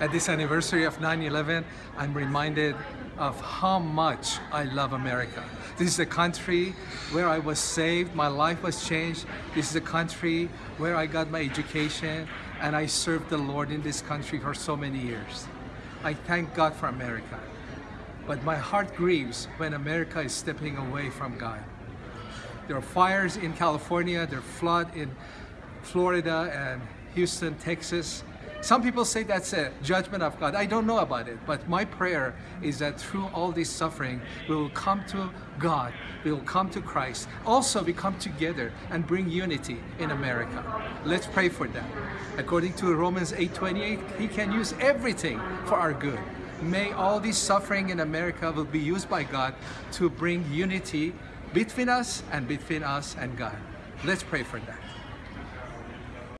At this anniversary of 9-11, I'm reminded of how much I love America. This is a country where I was saved, my life was changed. This is a country where I got my education and I served the Lord in this country for so many years. I thank God for America. But my heart grieves when America is stepping away from God. There are fires in California, there are flood in Florida and Houston, Texas. Some people say that's a judgment of God. I don't know about it, but my prayer is that through all this suffering, we will come to God, we will come to Christ. Also, we come together and bring unity in America. Let's pray for that. According to Romans 8:28, He can use everything for our good. May all this suffering in America will be used by God to bring unity between us and between us and God. Let's pray for that.